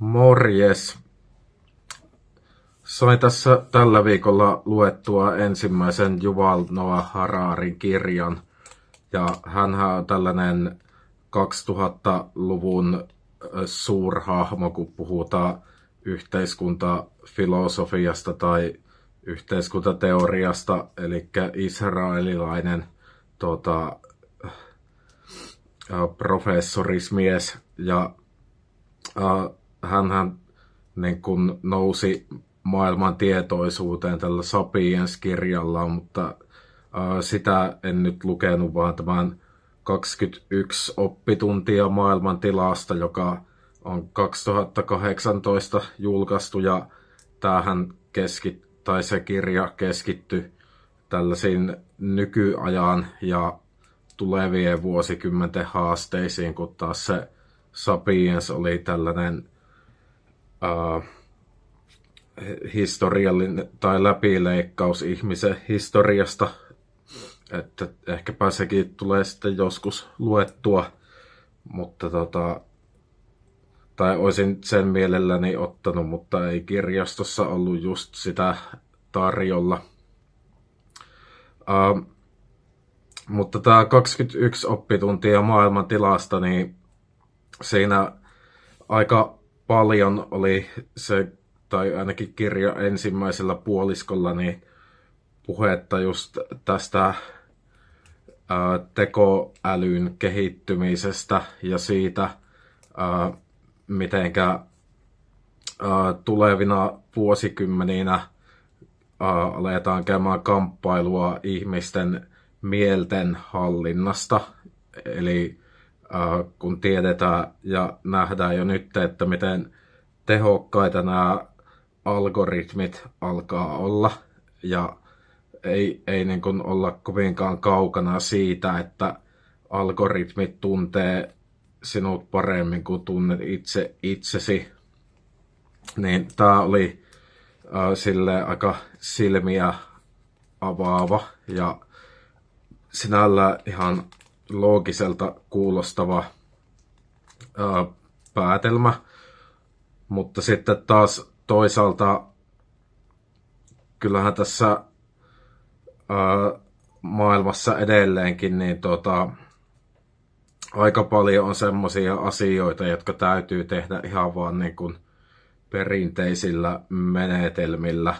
Morjes. Sain tässä tällä viikolla luettua ensimmäisen Yuval Noah Hararin kirjan. Ja hän on tällainen 2000-luvun suurhahmo, kun puhutaan yhteiskuntafilosofiasta tai yhteiskuntateoriasta, eli israelilainen tota, professorismies. Ja äh, hän niin kun nousi maailman tietoisuuteen tällä Sapiens-kirjalla, mutta äh, sitä en nyt lukenut, vaan tämän 21 oppituntia maailman tilasta, joka on 2018 julkaistu ja tämähän tai se kirja keskittyi tällaisiin nykyajan ja tulevien vuosikymmenten haasteisiin, kun taas se Sapiens oli tällainen uh, historiallinen tai läpileikkaus ihmisen historiasta, että ehkäpä sekin tulee sitten joskus luettua, mutta tota, tai olisin sen mielelläni ottanut, mutta ei kirjastossa ollut just sitä tarjolla. Uh, mutta tämä 21 oppituntia maailman tilasta, niin siinä aika paljon oli se, tai ainakin kirja ensimmäisellä puoliskolla, niin puhetta just tästä ää, tekoälyn kehittymisestä ja siitä, ää, mitenkä ää, tulevina vuosikymmeninä ää, aletaan käymään kamppailua ihmisten mielten hallinnasta. Eli kun tiedetään ja nähdään jo nyt, että miten tehokkaita nämä algoritmit alkaa olla ja ei, ei niin kuin olla kovinkaan kaukana siitä, että algoritmit tuntee sinut paremmin kuin tunnet itse itsesi. Niin tämä oli äh, sille aika silmiä avaava ja sinällä ihan loogiselta kuulostava ää, päätelmä, mutta sitten taas toisaalta kyllähän tässä ää, maailmassa edelleenkin niin tota, aika paljon on semmoisia asioita, jotka täytyy tehdä ihan vaan niin kuin perinteisillä menetelmillä.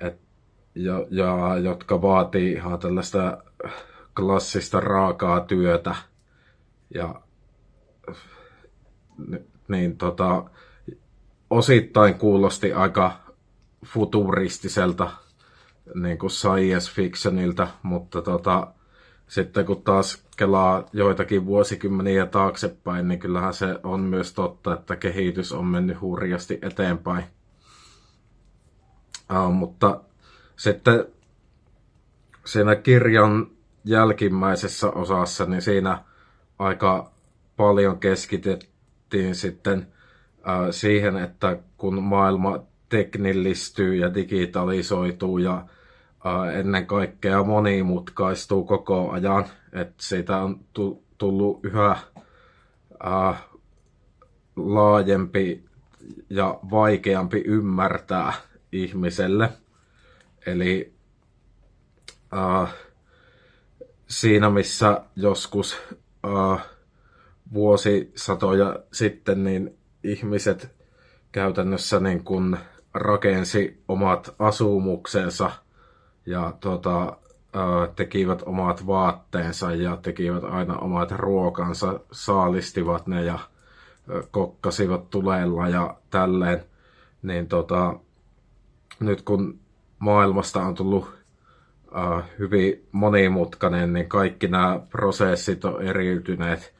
Et ja, ja jotka vaatii ihan tällaista klassista raakaa työtä. Ja niin tota, osittain kuulosti aika futuristiselta niin kuin science fictionilta, mutta tota, sitten kun taas kelaa joitakin vuosikymmeniä taaksepäin, niin kyllähän se on myös totta, että kehitys on mennyt hurjasti eteenpäin. Uh, mutta sitten siinä kirjan jälkimmäisessä osassa, niin siinä aika paljon keskitettiin sitten äh, siihen, että kun maailma teknillistyy ja digitalisoituu ja äh, ennen kaikkea monimutkaistuu koko ajan, että siitä on tullut yhä äh, laajempi ja vaikeampi ymmärtää ihmiselle – Eli äh, siinä missä joskus äh, vuosisatoja sitten niin ihmiset käytännössä niin kun rakensi omat asumuksensa ja tota, äh, tekivät omat vaatteensa ja tekivät aina omat ruokansa, saalistivat ne ja äh, kokkasivat tulella ja tälleen, niin tota, nyt kun maailmasta on tullut uh, hyvin monimutkainen, niin kaikki nämä prosessit on eriytyneet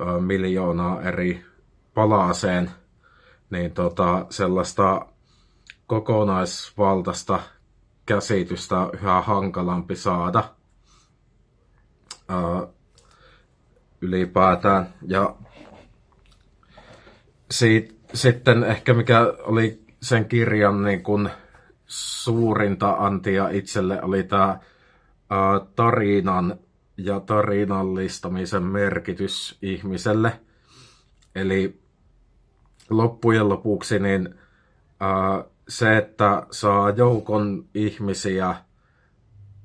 uh, miljoonaa eri palaseen, niin tota, sellaista kokonaisvaltaista käsitystä yhä hankalampi saada uh, ylipäätään. Ja siitä, sitten ehkä mikä oli sen kirjan niin kun, suurinta antia itselle oli tämä tarinan ja tarinallistamisen merkitys ihmiselle. Eli loppujen lopuksi niin ää, se, että saa joukon ihmisiä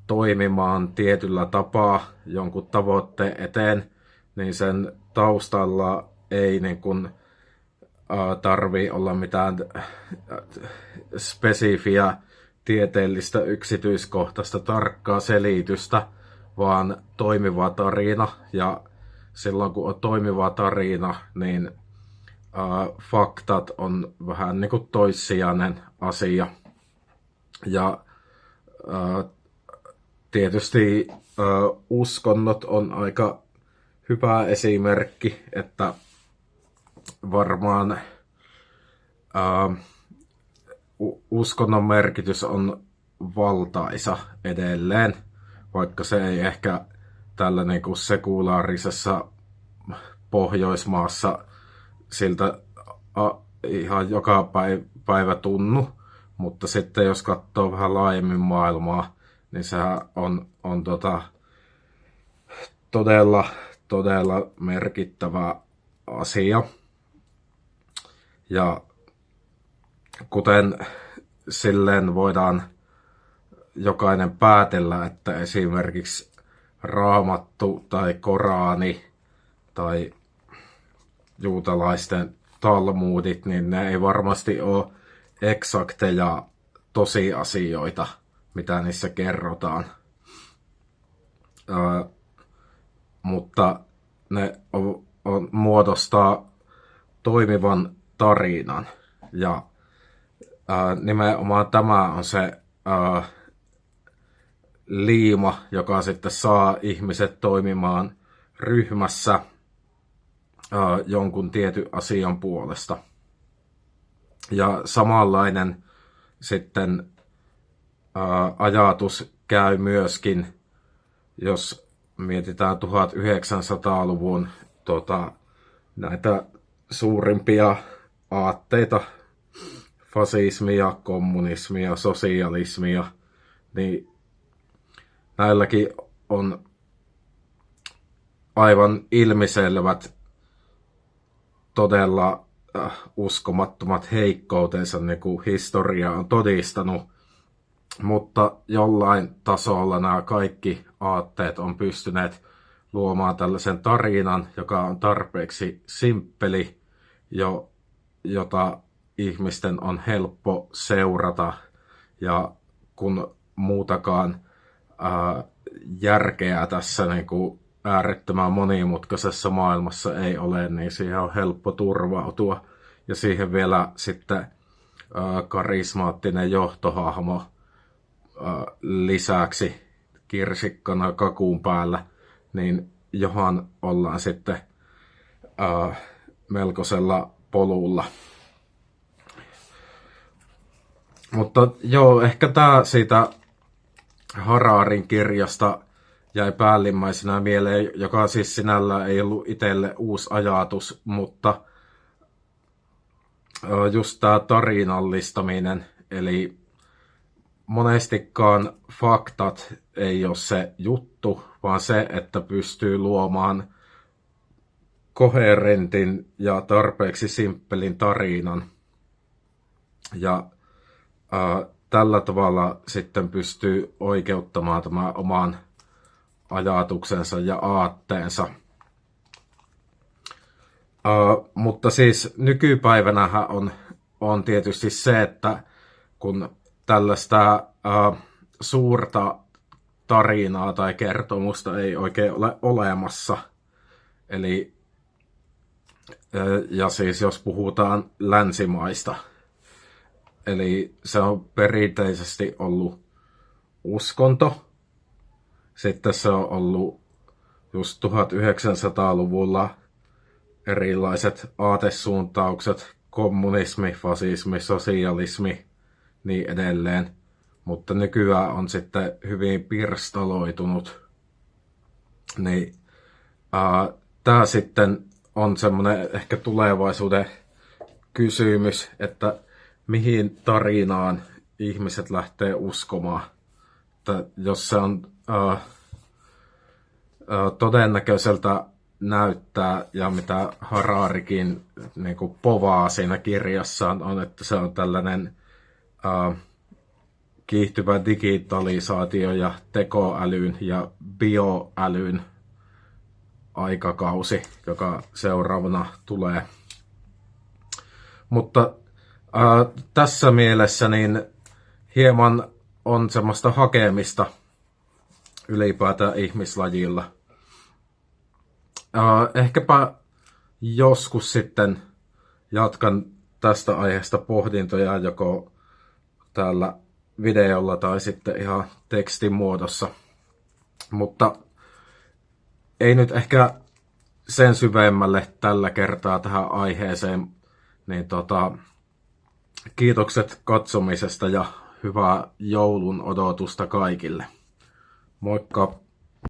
toimimaan tietyllä tapaa jonkun tavoitteen eteen, niin sen taustalla ei niin kuin, tarvi olla mitään spesifiä tieteellistä yksityiskohtaista tarkkaa selitystä, vaan toimiva tarina. Ja silloin kun on toimiva tarina, niin äh, faktat on vähän niin kuin toissijainen asia. Ja äh, tietysti äh, uskonnot on aika hyvä esimerkki, että varmaan äh, uskonnon merkitys on valtaisa edelleen, vaikka se ei ehkä tällä niin kuin sekulaarisessa Pohjoismaassa siltä a, ihan joka päivä, päivä tunnu, mutta sitten jos katsoo vähän laajemmin maailmaa, niin se on, on tota, todella, todella merkittävä asia. Ja kuten silleen voidaan jokainen päätellä, että esimerkiksi raamattu tai koraani tai juutalaisten talmudit, niin ne ei varmasti ole eksakteja tosiasioita, mitä niissä kerrotaan. Ö, mutta ne on, on, muodostaa toimivan tarinan. Ja ää, nimenomaan tämä on se ää, liima, joka sitten saa ihmiset toimimaan ryhmässä ää, jonkun tietyn asian puolesta. Ja samanlainen sitten ää, ajatus käy myöskin, jos mietitään 1900-luvun tota, näitä suurimpia aatteita, fasismia, kommunismia, sosialismia, niin näilläkin on aivan ilmiselvät, todella äh, uskomattomat heikkoutensa, niin kuin historia on todistanut. Mutta jollain tasolla nämä kaikki aatteet on pystyneet luomaan tällaisen tarinan, joka on tarpeeksi simppeli, jo, jota ihmisten on helppo seurata. Ja kun muutakaan ää, järkeä tässä niin kuin äärettömän monimutkaisessa maailmassa ei ole, niin siihen on helppo turvautua. Ja siihen vielä sitten ää, karismaattinen johtohahmo ää, lisäksi kirsikkana kakuun päällä, niin johan ollaan sitten ää, melkoisella polulla. Mutta joo, ehkä tämä siitä Hararin kirjasta jäi päällimmäisenä mieleen, joka siis sinällä ei ollut itselle uusi ajatus, mutta just tämä tarinallistaminen, eli monestikaan faktat ei ole se juttu, vaan se, että pystyy luomaan koherentin ja tarpeeksi simppelin tarinan. Ja ää, tällä tavalla sitten pystyy oikeuttamaan tämän oman ajatuksensa ja aatteensa. Uh, mutta siis nykypäivänä on, on tietysti se, että kun tällaista uh, suurta tarinaa tai kertomusta ei oikein ole olemassa, eli ja siis jos puhutaan länsimaista, eli se on perinteisesti ollut uskonto, sitten se on ollut just 1900-luvulla erilaiset aatesuuntaukset, kommunismi, fasismi, sosialismi, niin edelleen. Mutta nykyään on sitten hyvin pirstaloitunut. Niin tämä sitten on semmoinen ehkä tulevaisuuden kysymys, että mihin tarinaan ihmiset lähtee uskomaan. Että jos se on äh, äh, todennäköiseltä näyttää ja mitä Hararikin niin kuin povaa siinä kirjassaan on, että se on tällainen uh, kiihtyvä digitalisaatio ja tekoälyn ja bioälyn aikakausi, joka seuraavana tulee. Mutta ää, tässä mielessä niin hieman on semmoista hakemista ylipäätään ihmislajilla. Ää, ehkäpä joskus sitten jatkan tästä aiheesta pohdintoja joko täällä videolla tai sitten ihan tekstin muodossa. Mutta ei nyt ehkä sen syvemmälle tällä kertaa tähän aiheeseen, niin tota, kiitokset katsomisesta ja hyvää joulun odotusta kaikille. Moikka!